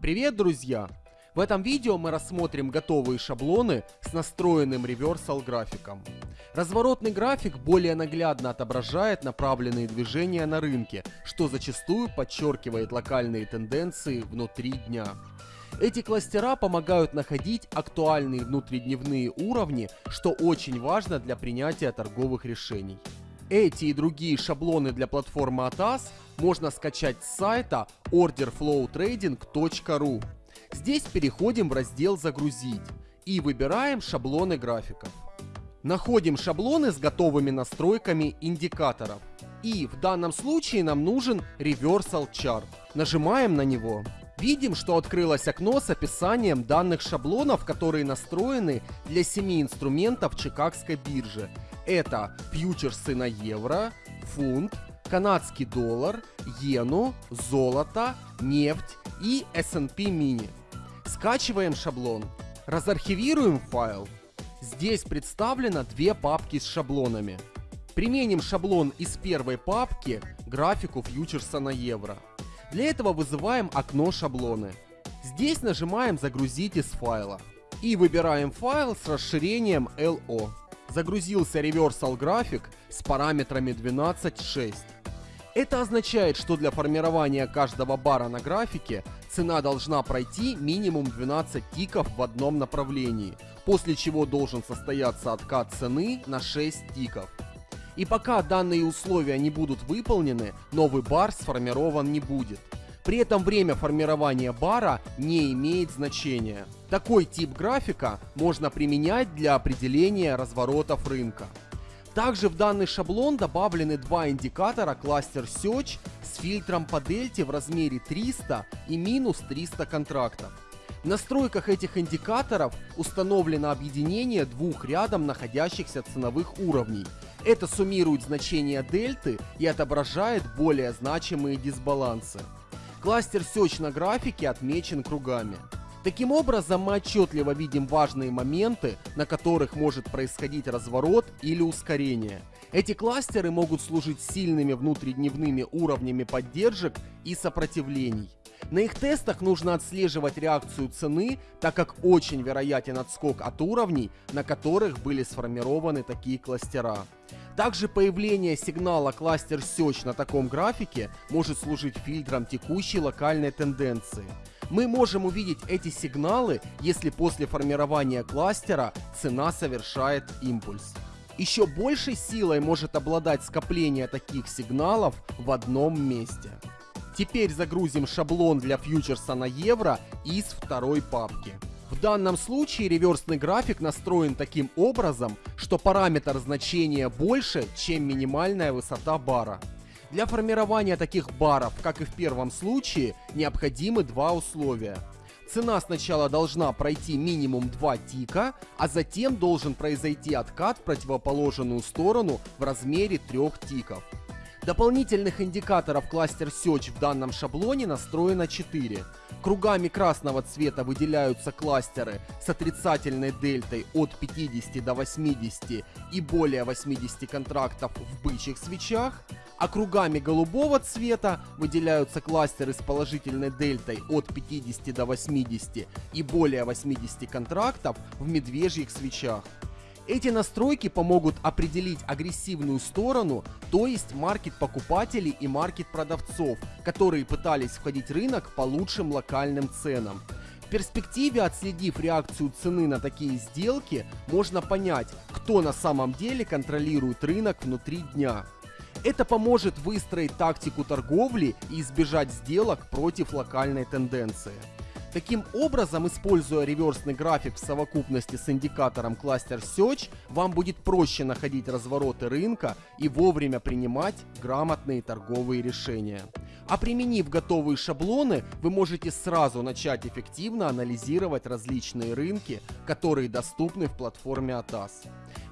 Привет, друзья! В этом видео мы рассмотрим готовые шаблоны с настроенным реверсал графиком. Разворотный график более наглядно отображает направленные движения на рынке, что зачастую подчеркивает локальные тенденции внутри дня. Эти кластера помогают находить актуальные внутридневные уровни, что очень важно для принятия торговых решений. Эти и другие шаблоны для платформы ATAS можно скачать с сайта orderflowtrading.ru. Здесь переходим в раздел «Загрузить» и выбираем шаблоны графиков. Находим шаблоны с готовыми настройками индикаторов. И в данном случае нам нужен Reversal Chart. Нажимаем на него. Видим, что открылось окно с описанием данных шаблонов, которые настроены для 7 инструментов Чикагской биржи это фьючерсы на евро, фунт, канадский доллар, иену, золото, нефть и S&P mini. Скачиваем шаблон. Разархивируем файл. Здесь представлено две папки с шаблонами. Применим шаблон из первой папки графику фьючерса на евро. Для этого вызываем окно шаблоны. Здесь нажимаем «Загрузить из файла» и выбираем файл с расширением LO загрузился Reversal график с параметрами 12.6. Это означает, что для формирования каждого бара на графике цена должна пройти минимум 12 тиков в одном направлении, после чего должен состояться откат цены на 6 тиков. И пока данные условия не будут выполнены, новый бар сформирован не будет. При этом время формирования бара не имеет значения. Такой тип графика можно применять для определения разворотов рынка. Также в данный шаблон добавлены два индикатора Cluster Search с фильтром по дельте в размере 300 и минус 300 контрактов. В настройках этих индикаторов установлено объединение двух рядом находящихся ценовых уровней. Это суммирует значения дельты и отображает более значимые дисбалансы. Кластер Search на графике отмечен кругами. Таким образом, мы отчетливо видим важные моменты, на которых может происходить разворот или ускорение. Эти кластеры могут служить сильными внутридневными уровнями поддержек и сопротивлений. На их тестах нужно отслеживать реакцию цены, так как очень вероятен отскок от уровней, на которых были сформированы такие кластера. Также появление сигнала кластер Search на таком графике может служить фильтром текущей локальной тенденции. Мы можем увидеть эти сигналы, если после формирования кластера цена совершает импульс. Еще большей силой может обладать скопление таких сигналов в одном месте. Теперь загрузим шаблон для фьючерса на евро из второй папки. В данном случае реверсный график настроен таким образом, что параметр значения больше, чем минимальная высота бара. Для формирования таких баров, как и в первом случае, необходимы два условия. Цена сначала должна пройти минимум 2 тика, а затем должен произойти откат в противоположную сторону в размере 3 тиков. Дополнительных индикаторов кластер Search в данном шаблоне настроено 4. Кругами красного цвета выделяются кластеры с отрицательной дельтой от 50 до 80 и более 80 контрактов в бычьих свечах, а кругами голубого цвета выделяются кластеры с положительной дельтой от 50 до 80 и более 80 контрактов в медвежьих свечах. Эти настройки помогут определить агрессивную сторону, то есть маркет покупателей и маркет продавцов, которые пытались входить в рынок по лучшим локальным ценам. В перспективе, отследив реакцию цены на такие сделки, можно понять, кто на самом деле контролирует рынок внутри дня. Это поможет выстроить тактику торговли и избежать сделок против локальной тенденции. Таким образом, используя реверсный график в совокупности с индикатором Cluster Search, вам будет проще находить развороты рынка и вовремя принимать грамотные торговые решения. А применив готовые шаблоны, вы можете сразу начать эффективно анализировать различные рынки, которые доступны в платформе ATAS.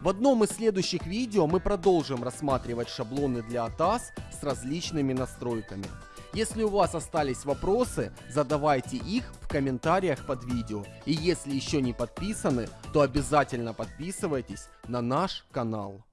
В одном из следующих видео мы продолжим рассматривать шаблоны для ATAS с различными настройками. Если у вас остались вопросы, задавайте их в комментариях под видео. И если еще не подписаны, то обязательно подписывайтесь на наш канал.